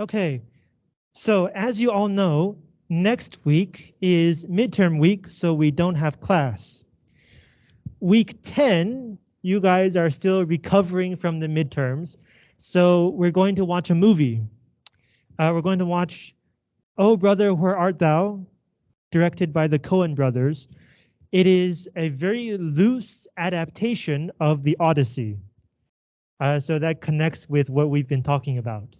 Okay, so as you all know, next week is midterm week, so we don't have class. Week 10, you guys are still recovering from the midterms, so we're going to watch a movie. Uh, we're going to watch Oh Brother, Where Art Thou? directed by the Coen brothers. It is a very loose adaptation of the Odyssey. Uh, so that connects with what we've been talking about.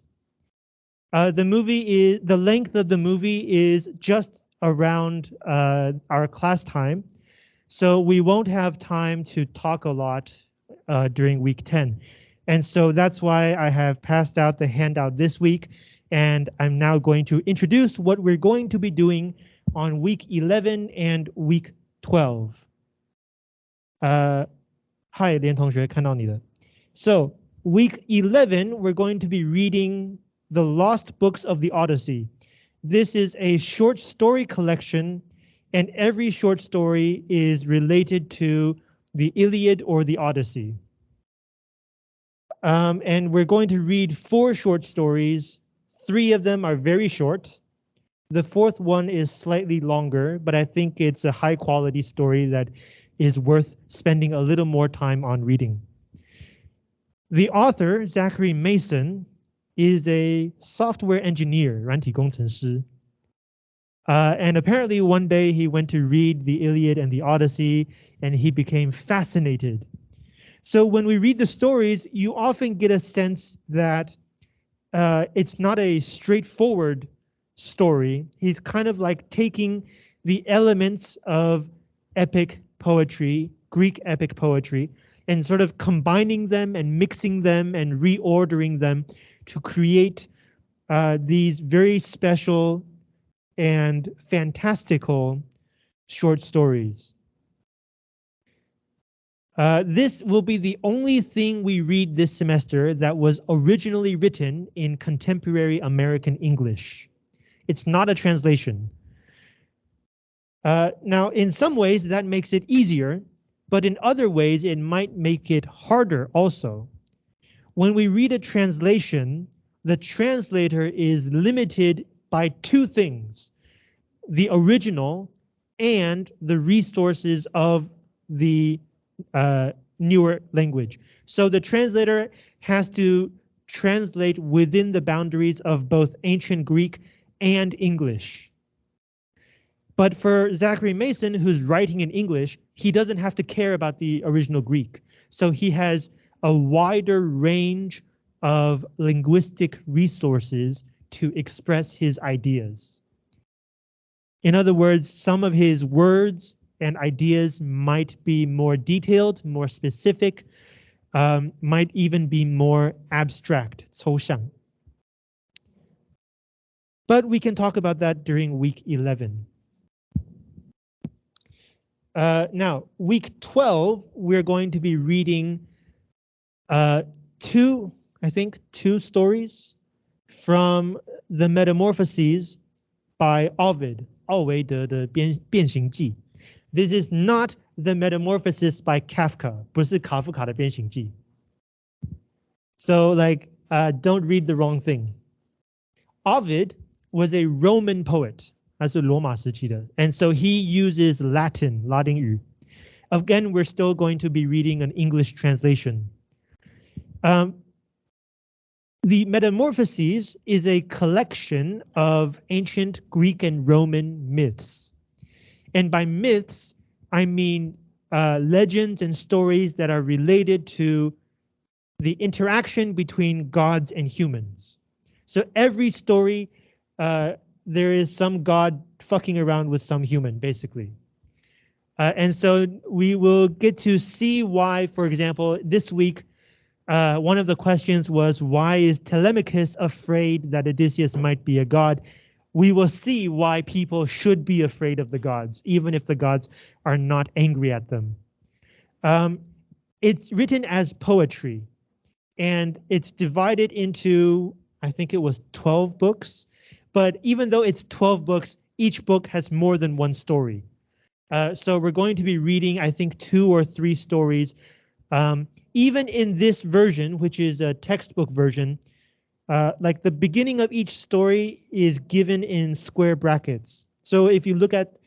Uh, the movie is the length of the movie is just around uh, our class time, so we won't have time to talk a lot uh, during week 10. And so that's why I have passed out the handout this week, and I'm now going to introduce what we're going to be doing on week 11 and week 12. Uh, hi, 连同学，看到你了。So week 11, we're going to be reading the Lost Books of the Odyssey. This is a short story collection, and every short story is related to the Iliad or the Odyssey. Um, and we're going to read four short stories. Three of them are very short. The fourth one is slightly longer, but I think it's a high quality story that is worth spending a little more time on reading. The author, Zachary Mason, is a software engineer, 软体工程师. Uh, and apparently one day he went to read the Iliad and the Odyssey and he became fascinated. So when we read the stories, you often get a sense that uh, it's not a straightforward story. He's kind of like taking the elements of epic poetry, Greek epic poetry, and sort of combining them and mixing them and reordering them to create uh, these very special and fantastical short stories. Uh, this will be the only thing we read this semester that was originally written in contemporary American English. It's not a translation. Uh, now, in some ways, that makes it easier, but in other ways, it might make it harder also when we read a translation, the translator is limited by two things, the original and the resources of the uh, newer language. So the translator has to translate within the boundaries of both ancient Greek and English. But for Zachary Mason, who's writing in English, he doesn't have to care about the original Greek. So he has a wider range of linguistic resources to express his ideas. In other words, some of his words and ideas might be more detailed, more specific, um, might even be more abstract, 抽象. But we can talk about that during week 11. Uh, now, week 12, we're going to be reading uh, two, I think, two stories from the Metamorphoses by Ovid, 奥维德的变变形记. This is not the Metamorphosis by Kafka, 不是卡夫卡的变形记. So like, uh, don't read the wrong thing. Ovid was a Roman poet, 他是罗马时期的, and so he uses Latin, 拉丁语. Again, we're still going to be reading an English translation. Um, the Metamorphoses is a collection of ancient Greek and Roman myths. And by myths, I mean uh, legends and stories that are related to the interaction between gods and humans. So every story, uh, there is some god fucking around with some human, basically. Uh, and so we will get to see why, for example, this week, uh, one of the questions was why is Telemachus afraid that Odysseus might be a god? We will see why people should be afraid of the gods, even if the gods are not angry at them. Um, it's written as poetry, and it's divided into, I think it was 12 books. But even though it's 12 books, each book has more than one story. Uh, so we're going to be reading, I think, two or three stories um, even in this version, which is a textbook version, uh, like the beginning of each story is given in square brackets. So if you look at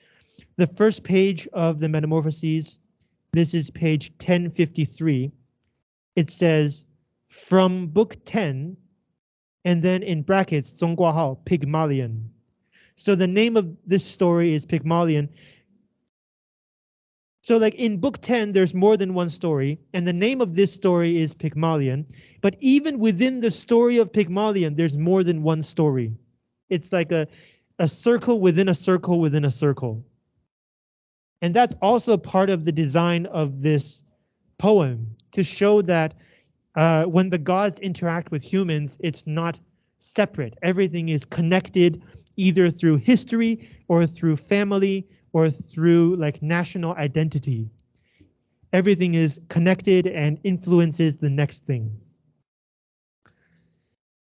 the first page of the Metamorphoses, this is page 1053. It says, from book 10, and then in brackets, Zhongguahao, Pygmalion. So the name of this story is Pygmalion, so like in book 10, there's more than one story, and the name of this story is Pygmalion. But even within the story of Pygmalion, there's more than one story. It's like a, a circle within a circle within a circle. And that's also part of the design of this poem to show that uh, when the gods interact with humans, it's not separate. Everything is connected either through history or through family or through like national identity. Everything is connected and influences the next thing.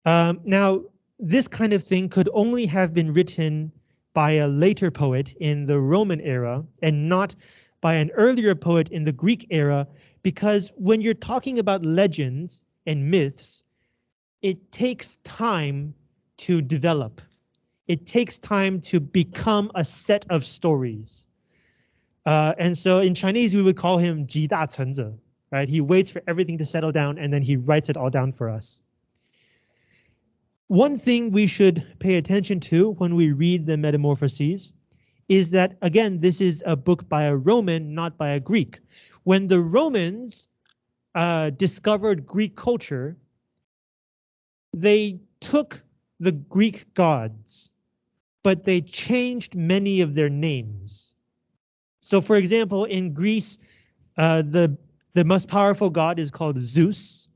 Um, now, this kind of thing could only have been written by a later poet in the Roman era and not by an earlier poet in the Greek era, because when you're talking about legends and myths, it takes time to develop it takes time to become a set of stories. Uh, and so in Chinese, we would call him 集大成者, right? He waits for everything to settle down and then he writes it all down for us. One thing we should pay attention to when we read the Metamorphoses is that, again, this is a book by a Roman, not by a Greek. When the Romans uh, discovered Greek culture, they took the Greek gods but they changed many of their names. So for example, in Greece, uh, the, the most powerful god is called Zeus,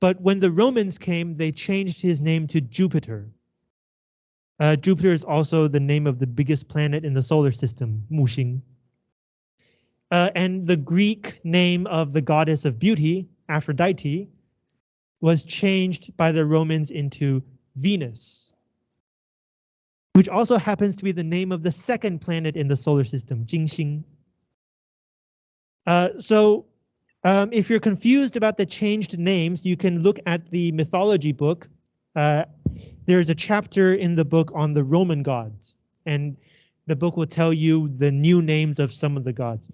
but when the Romans came, they changed his name to Jupiter. Uh, Jupiter is also the name of the biggest planet in the solar system, Muxing. Uh, and the Greek name of the goddess of beauty, Aphrodite, was changed by the Romans into Venus which also happens to be the name of the second planet in the solar system, Jingxing. Uh, so um, if you're confused about the changed names, you can look at the mythology book. Uh, there's a chapter in the book on the Roman gods, and the book will tell you the new names of some of the gods.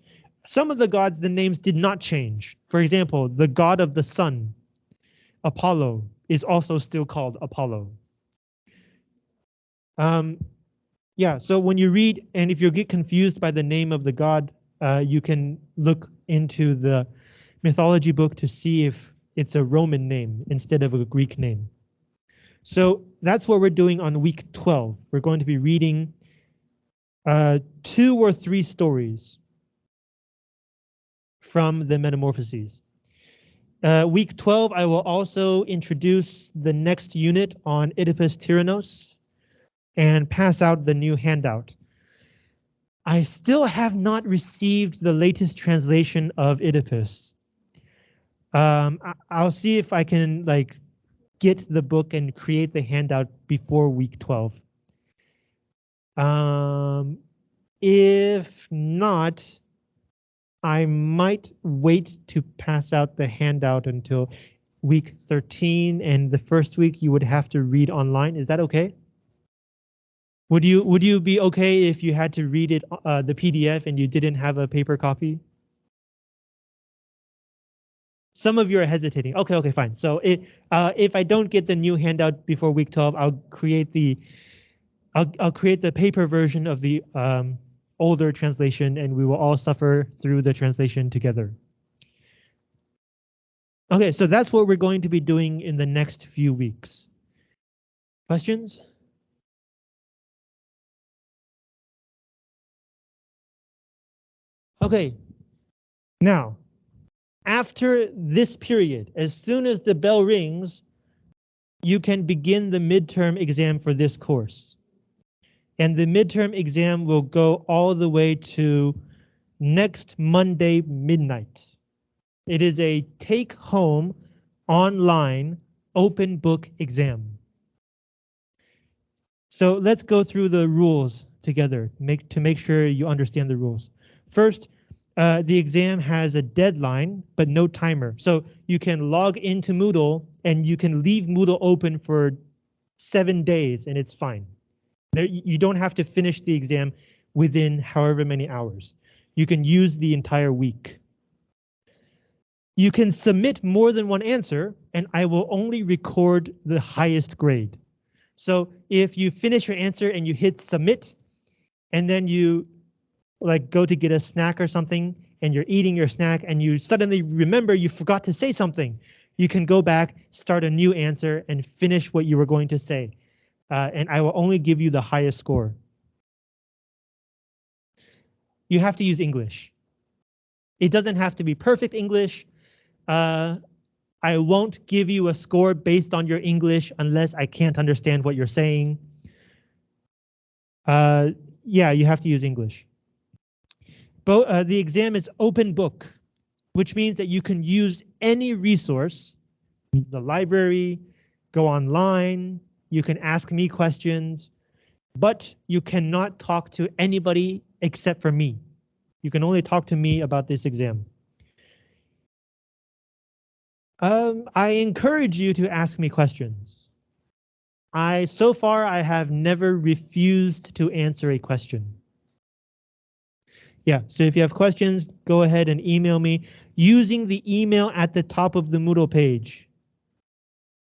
Some of the gods, the names did not change. For example, the god of the sun, Apollo, is also still called Apollo. Um, yeah, so when you read, and if you get confused by the name of the god, uh, you can look into the mythology book to see if it's a Roman name instead of a Greek name. So that's what we're doing on week 12. We're going to be reading uh, two or three stories from the Metamorphoses. Uh, week 12, I will also introduce the next unit on Oedipus Tyrannos and pass out the new handout. I still have not received the latest translation of Oedipus. Um, I'll see if I can like get the book and create the handout before week 12. Um, if not, I might wait to pass out the handout until week 13 and the first week you would have to read online. Is that okay? Would you would you be okay if you had to read it uh, the PDF and you didn't have a paper copy? Some of you are hesitating. Okay, okay, fine. So it, uh, if I don't get the new handout before week 12, I'll create the I'll I'll create the paper version of the um, older translation, and we will all suffer through the translation together. Okay, so that's what we're going to be doing in the next few weeks. Questions? Okay, now, after this period, as soon as the bell rings, you can begin the midterm exam for this course. And the midterm exam will go all the way to next Monday midnight. It is a take home online open book exam. So let's go through the rules together make, to make sure you understand the rules. First, uh, the exam has a deadline, but no timer. So you can log into Moodle and you can leave Moodle open for seven days and it's fine. There, you don't have to finish the exam within however many hours. You can use the entire week. You can submit more than one answer and I will only record the highest grade. So if you finish your answer and you hit submit and then you like go to get a snack or something and you're eating your snack and you suddenly remember you forgot to say something, you can go back, start a new answer and finish what you were going to say. Uh, and I will only give you the highest score. You have to use English. It doesn't have to be perfect English. Uh, I won't give you a score based on your English unless I can't understand what you're saying. Uh, yeah, you have to use English. Uh, the exam is open book, which means that you can use any resource, the library, go online, you can ask me questions, but you cannot talk to anybody except for me. You can only talk to me about this exam. Um, I encourage you to ask me questions. I so far I have never refused to answer a question. Yeah, so if you have questions, go ahead and email me using the email at the top of the Moodle page.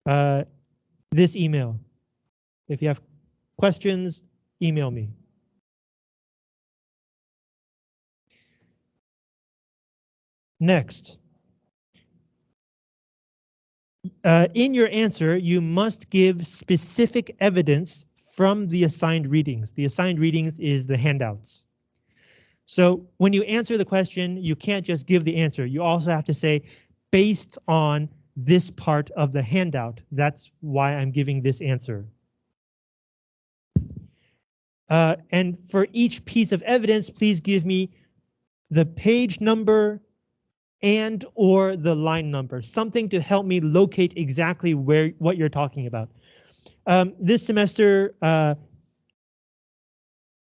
Uh, this email. If you have questions, email me. Next. Uh, in your answer, you must give specific evidence from the assigned readings. The assigned readings is the handouts. So when you answer the question, you can't just give the answer. You also have to say, based on this part of the handout, that's why I'm giving this answer. Uh, and for each piece of evidence, please give me the page number and or the line number, something to help me locate exactly where what you're talking about. Um, this semester, uh,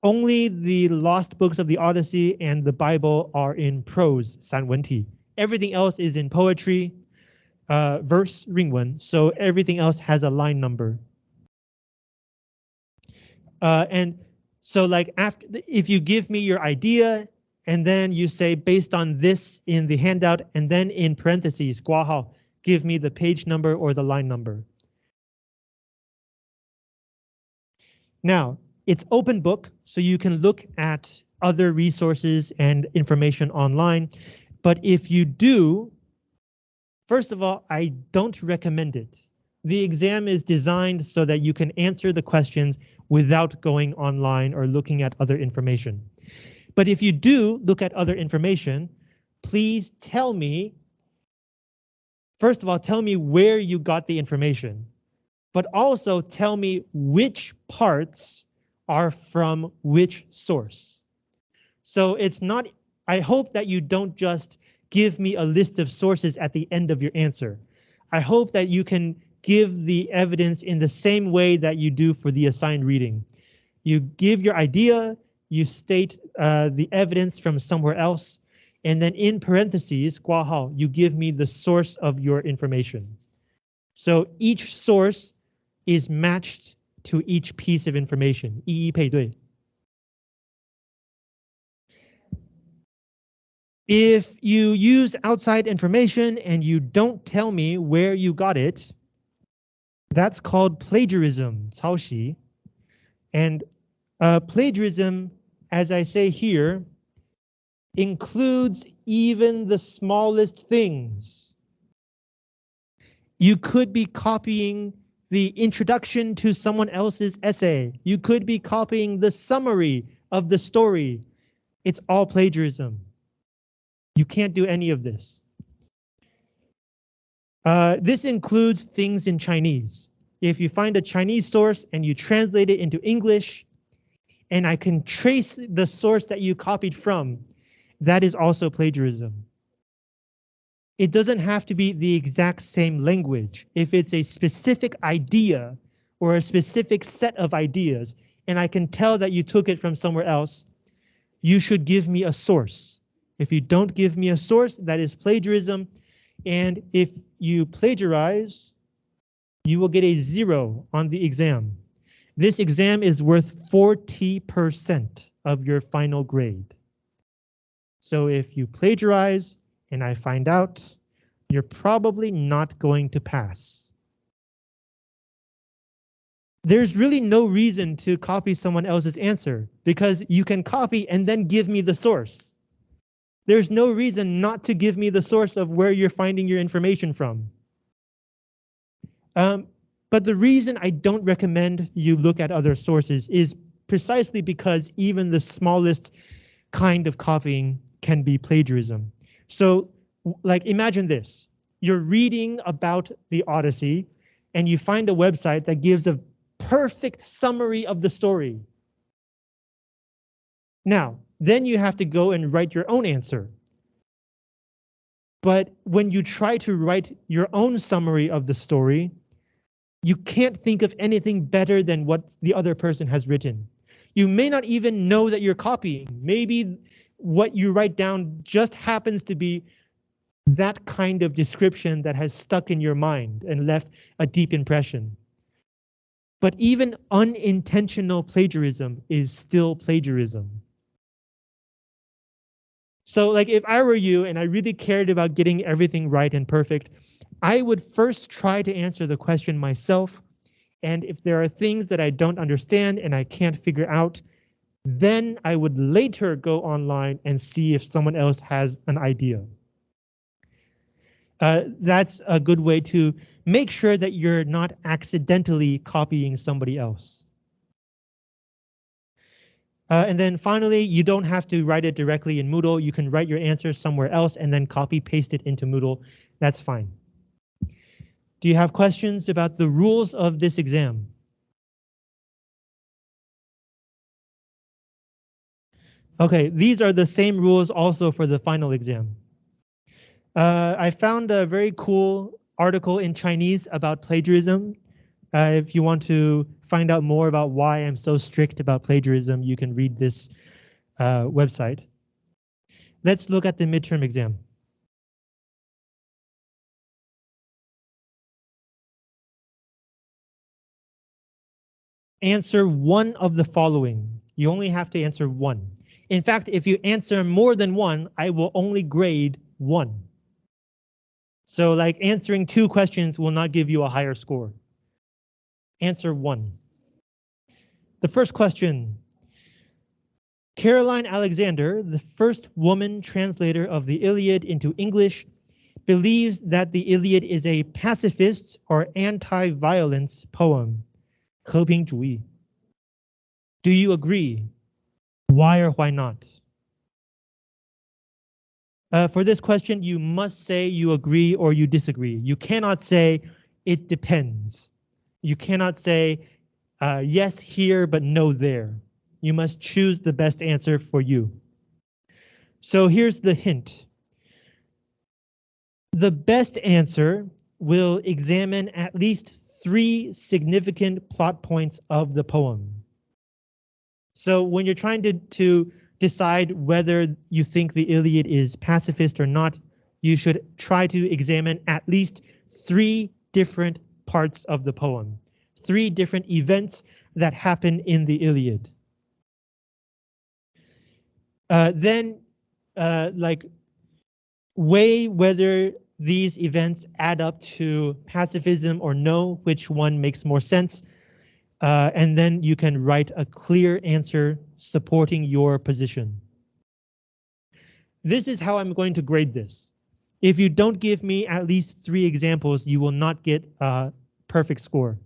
only the lost books of the Odyssey and the Bible are in prose, 散文体. Everything else is in poetry, uh, verse, 韵文, so everything else has a line number. Uh, and so like after, if you give me your idea and then you say based on this in the handout and then in parentheses, 挂号, give me the page number or the line number. Now, it's open book, so you can look at other resources and information online. But if you do, first of all, I don't recommend it. The exam is designed so that you can answer the questions without going online or looking at other information. But if you do look at other information, please tell me, first of all, tell me where you got the information, but also tell me which parts are from which source. So it's not, I hope that you don't just give me a list of sources at the end of your answer. I hope that you can give the evidence in the same way that you do for the assigned reading. You give your idea, you state uh, the evidence from somewhere else, and then in parentheses, guahao, you give me the source of your information. So each source is matched to each piece of information, 一一配对. If you use outside information and you don't tell me where you got it, that's called plagiarism, 抄袭. And uh, plagiarism, as I say here, includes even the smallest things. You could be copying the introduction to someone else's essay. You could be copying the summary of the story. It's all plagiarism. You can't do any of this. Uh, this includes things in Chinese. If you find a Chinese source and you translate it into English, and I can trace the source that you copied from, that is also plagiarism. It doesn't have to be the exact same language. If it's a specific idea or a specific set of ideas, and I can tell that you took it from somewhere else, you should give me a source. If you don't give me a source, that is plagiarism. And if you plagiarize, you will get a zero on the exam. This exam is worth 40% of your final grade. So if you plagiarize and I find out, you're probably not going to pass. There's really no reason to copy someone else's answer because you can copy and then give me the source. There's no reason not to give me the source of where you're finding your information from. Um, but the reason I don't recommend you look at other sources is precisely because even the smallest kind of copying can be plagiarism. So like imagine this, you're reading about the Odyssey and you find a website that gives a perfect summary of the story. Now, then you have to go and write your own answer. But when you try to write your own summary of the story, you can't think of anything better than what the other person has written. You may not even know that you're copying. Maybe what you write down just happens to be that kind of description that has stuck in your mind and left a deep impression. But even unintentional plagiarism is still plagiarism. So like if I were you and I really cared about getting everything right and perfect, I would first try to answer the question myself. And if there are things that I don't understand and I can't figure out, then I would later go online and see if someone else has an idea. Uh, that's a good way to make sure that you're not accidentally copying somebody else. Uh, and then finally, you don't have to write it directly in Moodle. You can write your answer somewhere else and then copy paste it into Moodle. That's fine. Do you have questions about the rules of this exam? Okay, these are the same rules also for the final exam. Uh, I found a very cool article in Chinese about plagiarism. Uh, if you want to find out more about why I'm so strict about plagiarism, you can read this uh, website. Let's look at the midterm exam. Answer one of the following. You only have to answer one. In fact, if you answer more than one, I will only grade one. So like answering two questions will not give you a higher score. Answer one. The first question. Caroline Alexander, the first woman translator of the Iliad into English, believes that the Iliad is a pacifist or anti-violence poem. 和平主义. Do you agree? Why or why not? Uh, for this question, you must say you agree or you disagree. You cannot say it depends. You cannot say uh, yes here, but no there. You must choose the best answer for you. So here's the hint. The best answer will examine at least three significant plot points of the poem. So when you're trying to, to decide whether you think the Iliad is pacifist or not, you should try to examine at least three different parts of the poem, three different events that happen in the Iliad. Uh, then, uh, like, weigh whether these events add up to pacifism or no, which one makes more sense, uh, and then you can write a clear answer supporting your position. This is how I'm going to grade this. If you don't give me at least three examples, you will not get a perfect score.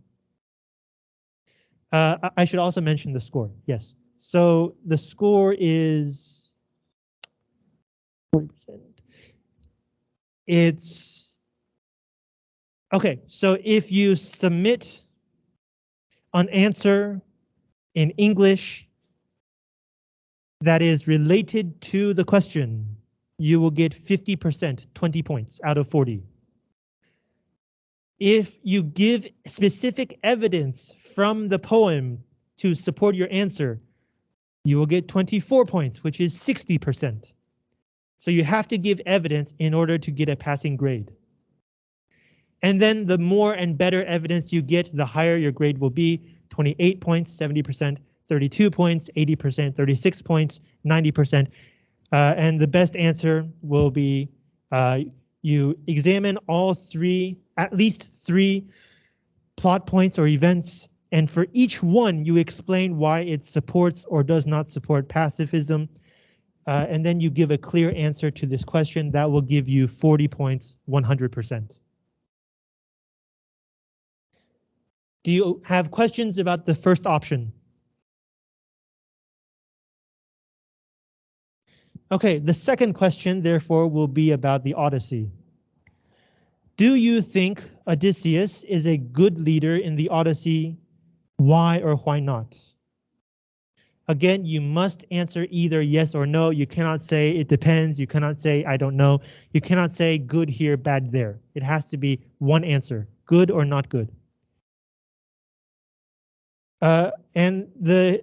Uh, I should also mention the score. Yes. So the score is 40%. It's OK, so if you submit an answer in English that is related to the question, you will get 50%, 20 points out of 40. If you give specific evidence from the poem to support your answer, you will get 24 points, which is 60%. So you have to give evidence in order to get a passing grade. And then the more and better evidence you get, the higher your grade will be 28 points, 70%, 32 points, 80%, 36 points, 90%. Uh, and the best answer will be uh, you examine all three, at least three plot points or events, and for each one you explain why it supports or does not support pacifism. Uh, and then you give a clear answer to this question that will give you 40 points, 100%. Do you have questions about the first option? Okay, the second question, therefore, will be about the Odyssey. Do you think Odysseus is a good leader in the Odyssey? Why or why not? Again, you must answer either yes or no. You cannot say it depends. You cannot say I don't know. You cannot say good here, bad there. It has to be one answer, good or not good. Uh, and the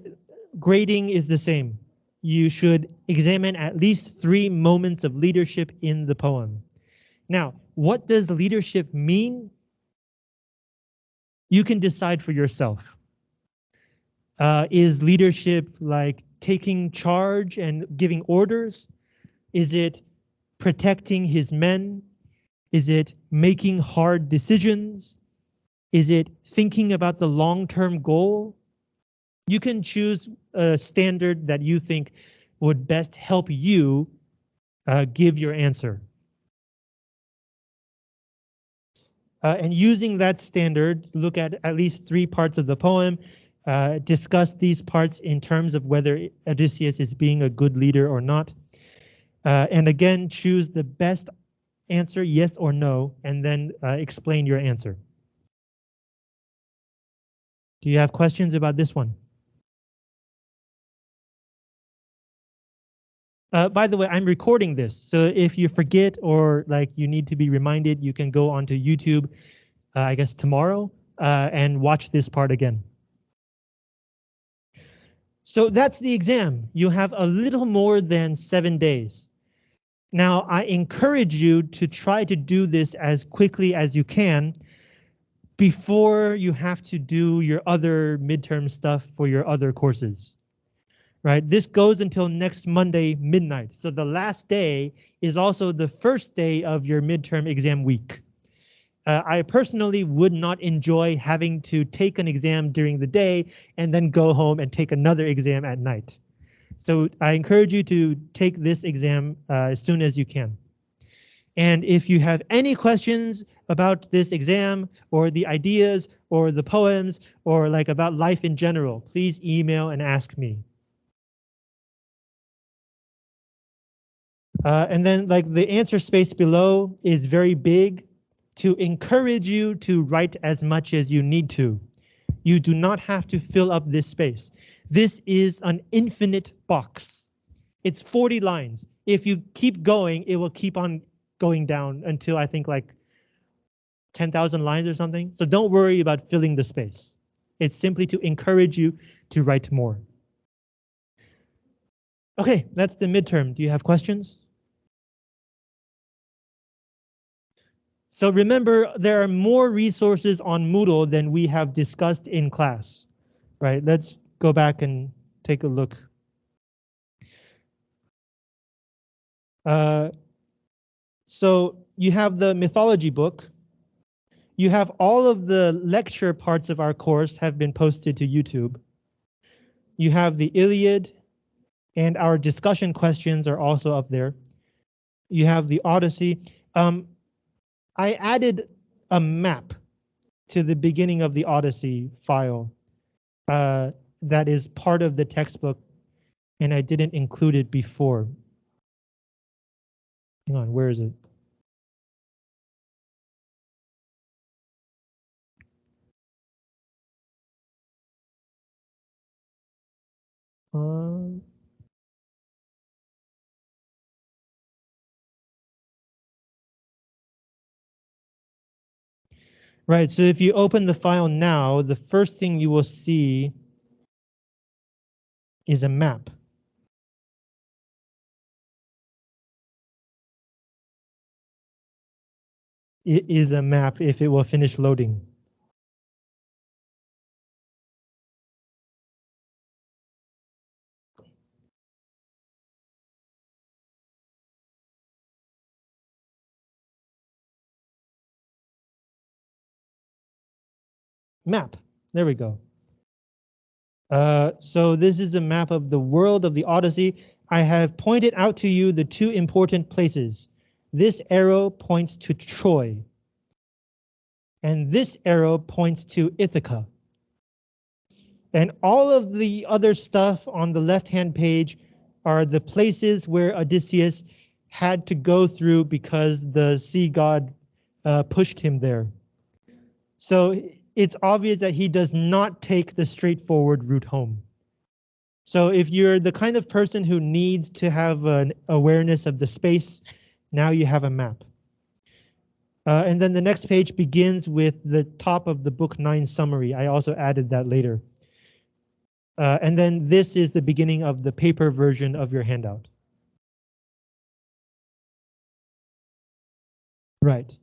grading is the same you should examine at least three moments of leadership in the poem. Now, what does leadership mean? You can decide for yourself. Uh, is leadership like taking charge and giving orders? Is it protecting his men? Is it making hard decisions? Is it thinking about the long-term goal? You can choose a standard that you think would best help you uh, give your answer. Uh, and using that standard, look at at least three parts of the poem, uh, discuss these parts in terms of whether Odysseus is being a good leader or not. Uh, and again, choose the best answer, yes or no, and then uh, explain your answer. Do you have questions about this one? Uh, by the way, I'm recording this, so if you forget or like you need to be reminded, you can go onto YouTube, uh, I guess tomorrow, uh, and watch this part again. So that's the exam. You have a little more than seven days. Now, I encourage you to try to do this as quickly as you can before you have to do your other midterm stuff for your other courses right? This goes until next Monday midnight. So the last day is also the first day of your midterm exam week. Uh, I personally would not enjoy having to take an exam during the day and then go home and take another exam at night. So I encourage you to take this exam uh, as soon as you can. And if you have any questions about this exam or the ideas or the poems or like about life in general, please email and ask me. Uh, and then like the answer space below is very big to encourage you to write as much as you need to. You do not have to fill up this space. This is an infinite box. It's 40 lines. If you keep going, it will keep on going down until I think like 10,000 lines or something. So don't worry about filling the space. It's simply to encourage you to write more. Okay, that's the midterm. Do you have questions? So remember, there are more resources on Moodle than we have discussed in class, right? Let's go back and take a look. Uh, so you have the mythology book. You have all of the lecture parts of our course have been posted to YouTube. You have the Iliad and our discussion questions are also up there. You have the Odyssey. Um, I added a map to the beginning of the Odyssey file uh, that is part of the textbook, and I didn't include it before. Hang on, where is it? Um, Right, so if you open the file now, the first thing you will see is a map. It is a map if it will finish loading. Map, there we go. Uh, so this is a map of the world of the Odyssey. I have pointed out to you the two important places. This arrow points to Troy. And this arrow points to Ithaca. And all of the other stuff on the left-hand page are the places where Odysseus had to go through because the sea god uh, pushed him there. So it's obvious that he does not take the straightforward route home. So if you're the kind of person who needs to have an awareness of the space, now you have a map. Uh, and then the next page begins with the top of the book nine summary. I also added that later. Uh, and then this is the beginning of the paper version of your handout. Right.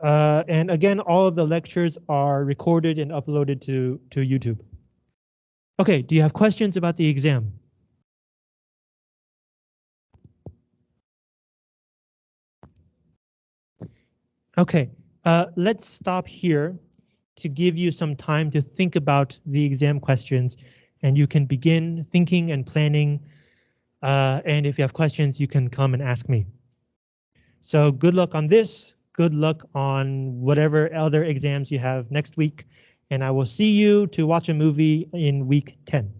Uh, and again, all of the lectures are recorded and uploaded to, to YouTube. Okay, do you have questions about the exam? Okay, uh, let's stop here to give you some time to think about the exam questions and you can begin thinking and planning. Uh, and if you have questions, you can come and ask me. So good luck on this good luck on whatever other exams you have next week, and I will see you to watch a movie in week 10.